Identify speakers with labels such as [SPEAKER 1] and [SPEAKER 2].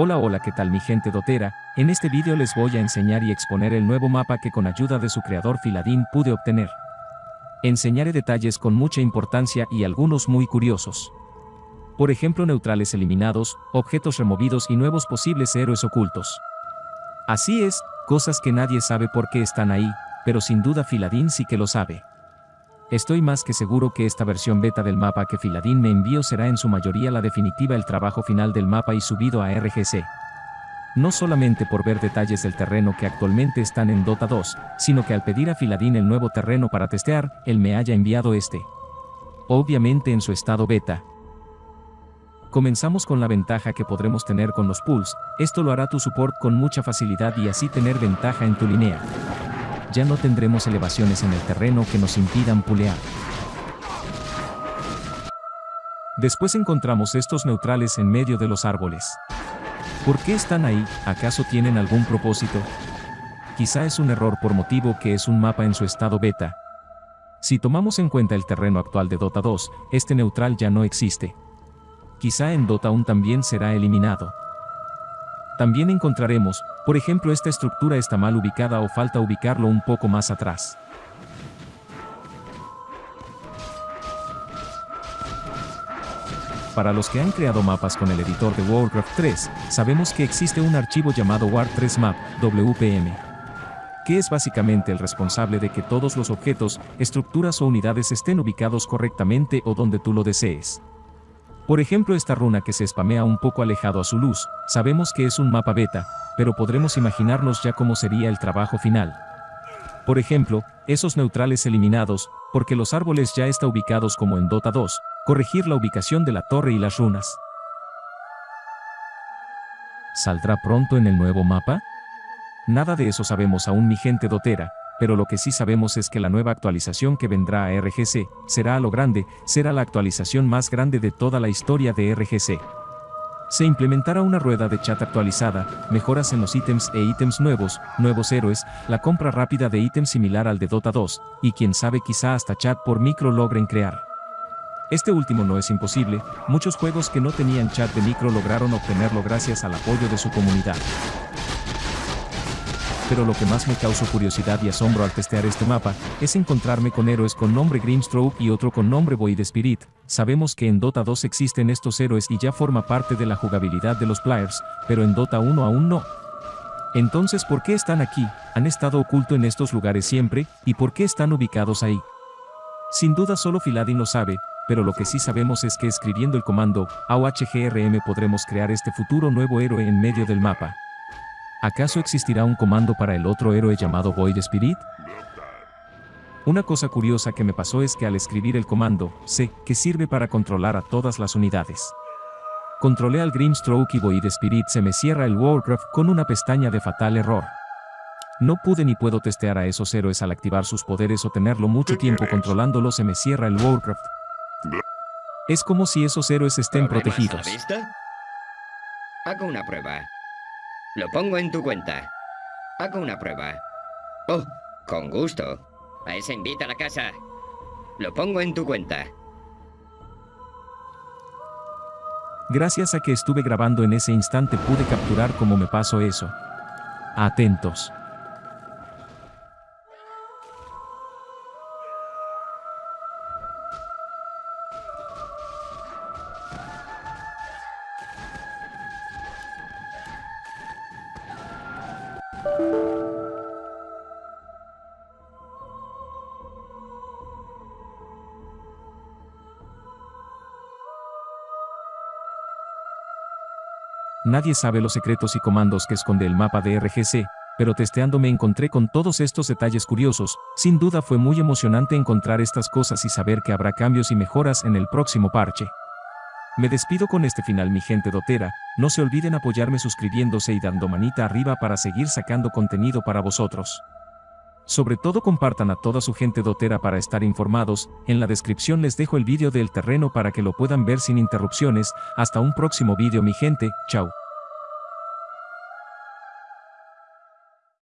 [SPEAKER 1] Hola hola qué tal mi gente dotera, en este vídeo les voy a enseñar y exponer el nuevo mapa que con ayuda de su creador Filadín pude obtener. Enseñaré detalles con mucha importancia y algunos muy curiosos. Por ejemplo neutrales eliminados, objetos removidos y nuevos posibles héroes ocultos. Así es, cosas que nadie sabe por qué están ahí, pero sin duda Filadín sí que lo sabe. Estoy más que seguro que esta versión beta del mapa que Filadín me envió será en su mayoría la definitiva el trabajo final del mapa y subido a RGC. No solamente por ver detalles del terreno que actualmente están en Dota 2, sino que al pedir a Filadín el nuevo terreno para testear, él me haya enviado este. Obviamente en su estado beta. Comenzamos con la ventaja que podremos tener con los pools, esto lo hará tu support con mucha facilidad y así tener ventaja en tu línea ya no tendremos elevaciones en el terreno que nos impidan pulear. Después encontramos estos neutrales en medio de los árboles. ¿Por qué están ahí? ¿Acaso tienen algún propósito? Quizá es un error por motivo que es un mapa en su estado beta. Si tomamos en cuenta el terreno actual de Dota 2, este neutral ya no existe. Quizá en Dota 1 también será eliminado. También encontraremos, por ejemplo esta estructura está mal ubicada o falta ubicarlo un poco más atrás. Para los que han creado mapas con el editor de Warcraft 3, sabemos que existe un archivo llamado War3Map, WPM, que es básicamente el responsable de que todos los objetos, estructuras o unidades estén ubicados correctamente o donde tú lo desees. Por ejemplo esta runa que se spamea un poco alejado a su luz, sabemos que es un mapa beta, pero podremos imaginarnos ya cómo sería el trabajo final. Por ejemplo, esos neutrales eliminados, porque los árboles ya están ubicados como en Dota 2, corregir la ubicación de la torre y las runas. ¿Saldrá pronto en el nuevo mapa? Nada de eso sabemos aún mi gente dotera, pero lo que sí sabemos es que la nueva actualización que vendrá a RGC, será a lo grande, será la actualización más grande de toda la historia de RGC. Se implementará una rueda de chat actualizada, mejoras en los ítems e ítems nuevos, nuevos héroes, la compra rápida de ítems similar al de Dota 2, y quien sabe quizá hasta chat por micro logren crear. Este último no es imposible, muchos juegos que no tenían chat de micro lograron obtenerlo gracias al apoyo de su comunidad pero lo que más me causó curiosidad y asombro al testear este mapa, es encontrarme con héroes con nombre Grimstroke y otro con nombre Void Spirit. Sabemos que en Dota 2 existen estos héroes y ya forma parte de la jugabilidad de los players, pero en Dota 1 aún no. Entonces, ¿por qué están aquí? ¿Han estado oculto en estos lugares siempre? ¿Y por qué están ubicados ahí? Sin duda solo Filadin lo sabe, pero lo que sí sabemos es que escribiendo el comando AUHGRM podremos crear este futuro nuevo héroe en medio del mapa. ¿Acaso existirá un comando para el otro héroe llamado Void Spirit? Una cosa curiosa que me pasó es que al escribir el comando, sé que sirve para controlar a todas las unidades. Controlé al Grimstroke y Void Spirit se me cierra el Warcraft con una pestaña de fatal error. No pude ni puedo testear a esos héroes al activar sus poderes o tenerlo mucho tiempo controlándolo se me cierra el Warcraft. Es como si esos héroes estén protegidos.
[SPEAKER 2] Hago una prueba. Lo pongo en tu cuenta. Hago una prueba. Oh, con gusto. A ese invita a la casa. Lo pongo en tu cuenta.
[SPEAKER 1] Gracias a que estuve grabando en ese instante pude capturar cómo me pasó eso. Atentos. Nadie sabe los secretos y comandos que esconde el mapa de RGC, pero testeando me encontré con todos estos detalles curiosos, sin duda fue muy emocionante encontrar estas cosas y saber que habrá cambios y mejoras en el próximo parche. Me despido con este final mi gente dotera, no se olviden apoyarme suscribiéndose y dando manita arriba para seguir sacando contenido para vosotros. Sobre todo compartan a toda su gente dotera para estar informados, en la descripción les dejo el vídeo del terreno para que lo puedan ver sin interrupciones, hasta un próximo vídeo mi gente, chao.